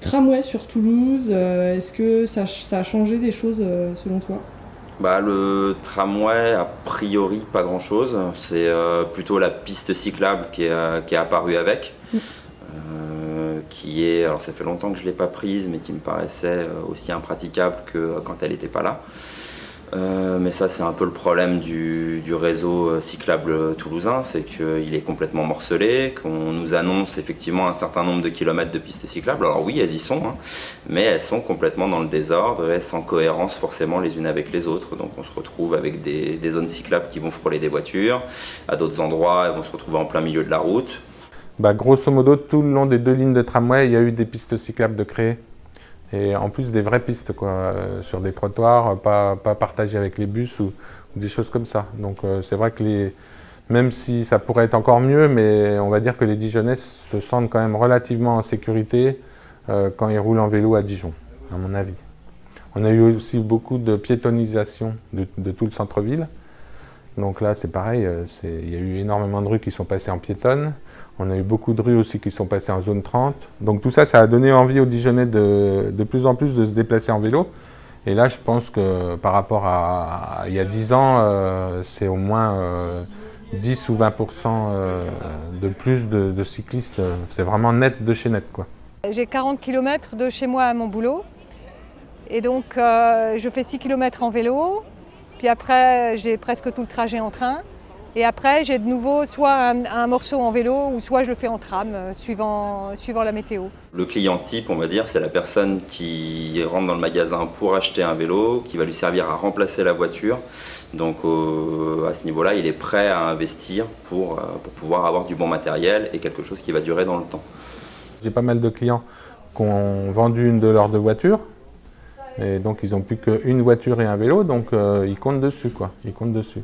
tramway sur Toulouse, est-ce que ça, ça, a changé des choses selon toi? Bah, le tramway, a priori, pas grand-chose. C'est plutôt la piste cyclable qui est, qui est apparue avec. Mm. qui est, alors ça fait longtemps que je ne l'ai pas prise, mais qui me paraissait aussi impraticable que quand elle n'était pas là. Euh, mais ça, c'est un peu le problème du, réseau euh, cyclable toulousain, c'est qu'il est complètement morcelé, qu'on nous annonce effectivement un certain nombre de kilomètres de pistes cyclables. Alors oui, elles y sont, hein, mais elles sont complètement dans le désordre et sans cohérence forcément les unes avec les autres. Donc on se retrouve avec des, des zones cyclables qui vont frôler des voitures, à d'autres endroits, elles vont se retrouver en plein milieu de la route. Bah, grosso modo, tout le long des deux lignes de tramway, il y a eu des pistes cyclables de créer et en plus des vraies pistes quoi, euh, sur des trottoirs, pas, pas partagées avec les bus ou, des choses comme ça. Donc euh, c'est vrai que les, même si ça pourrait être encore mieux, mais on va dire que les Dijonnais se sentent quand même relativement en sécurité euh, quand ils roulent en vélo à Dijon, à mon avis. On a eu aussi beaucoup de piétonisation de tout le centre-ville. Donc là, c'est pareil, il y a eu énormément de rues qui sont passées en piétonne. On a eu beaucoup de rues aussi qui sont passées en zone 30. Donc tout ça, ça a donné envie aux Dijonnais de, de plus en plus de se déplacer en vélo. Et là, je pense que par rapport à, il y a 10 ans, euh, c'est au moins 10 euh, ou 20% euh, de plus de, cyclistes. C'est vraiment net de chez net. J'ai 40 km de chez moi à mon boulot. Et donc, je fais 6 km en vélo. Puis après, j'ai presque tout le trajet en train. Et après, j'ai de nouveau soit un, morceau en vélo ou soit je le fais en tram, euh, suivant, suivant la météo. Le client type, on va dire, c'est la personne qui rentre dans le magasin pour acheter un vélo, qui va lui servir à remplacer la voiture. Donc à ce niveau-là, il est prêt à investir pour, euh, pour pouvoir avoir du bon matériel et quelque chose qui va durer dans le temps. J'ai pas mal de clients qui ont vendu une de leurs deux voitures. Et donc ils n'ont plus qu'une voiture et un vélo, donc euh, ils comptent dessus quoi, ils comptent dessus.